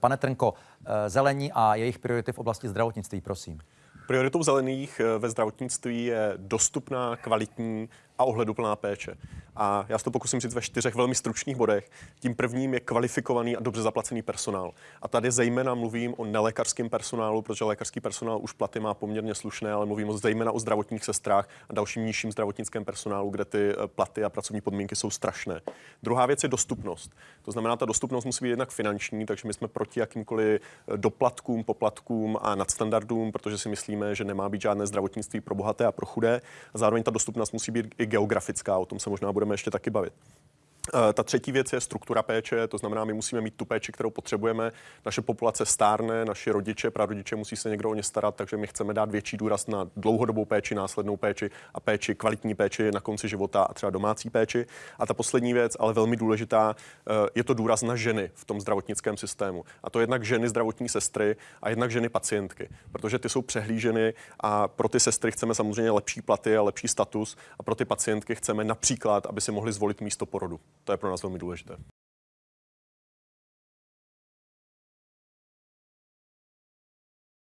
Pane Trnko, eh, zelení a jejich priority v oblasti zdravotnictví, prosím. Prioritou zelených eh, ve zdravotnictví je dostupná, kvalitní a ohleduplná péče. A já se to pokusím říct ve čtyřech velmi stručných bodech. Tím prvním je kvalifikovaný a dobře zaplacený personál. A tady zejména mluvím o nelékařském personálu, protože lékařský personál už platy má poměrně slušné, ale mluvím o zejména o zdravotních sestrách a dalším nižším zdravotnickém personálu, kde ty eh, platy a pracovní podmínky jsou strašné. Druhá věc je dostupnost. To znamená, ta dostupnost musí být jednak finanční, takže my jsme proti jakýmkoliv eh, doplatkům, poplatkům a nadstandardům, protože si myslíme, že nemá být žádné zdravotnictví pro bohaté a pro chudé. A zároveň ta dostupnost musí být i geografická, o tom se možná budeme ještě taky bavit. Eh, ta třetí věc je struktura péče, to znamená, my musíme mít tu péči, kterou potřebujeme. Naše populace stárne, naši rodiče, prarodiče musí se někdo o ně starat, takže my chceme dát větší důraz na dlouhodobou péči, následnou péči a péči, kvalitní péči na konci života a třeba domácí péči. A ta poslední věc, ale velmi důležitá, eh, je to důraz na ženy v tom zdravotnickém systému. A to jednak ženy zdravotní sestry a jednak ženy pacientky, protože ty jsou přehlíženy a pro ty sestry chceme samozřejmě lepší platy a lepší status a pro ty pacientky chceme například, aby si mohli zvolit místo porodu. To je pro nás velmi důležité.